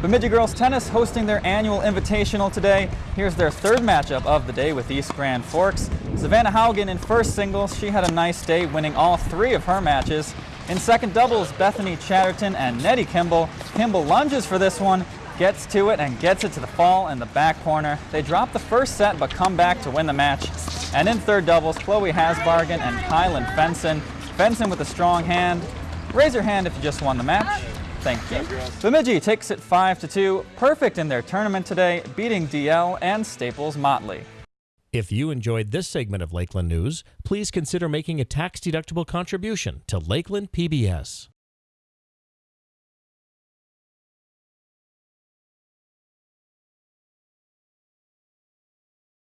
Bemidji girls tennis hosting their annual invitational today. Here's their third matchup of the day with East Grand Forks. Savannah Haugen in first singles, she had a nice day winning all three of her matches. In second doubles, Bethany Chatterton and Nettie Kimball. Kimball lunges for this one, gets to it and gets it to the fall in the back corner. They drop the first set but come back to win the match. And in third doubles, Chloe Hasbargen and Kylan Fenson. Fenson with a strong hand. Raise your hand if you just won the match. Thank you. Bemidji takes it 5 to 2, perfect in their tournament today, beating DL and Staples Motley. If you enjoyed this segment of Lakeland News, please consider making a tax-deductible contribution to Lakeland PBS.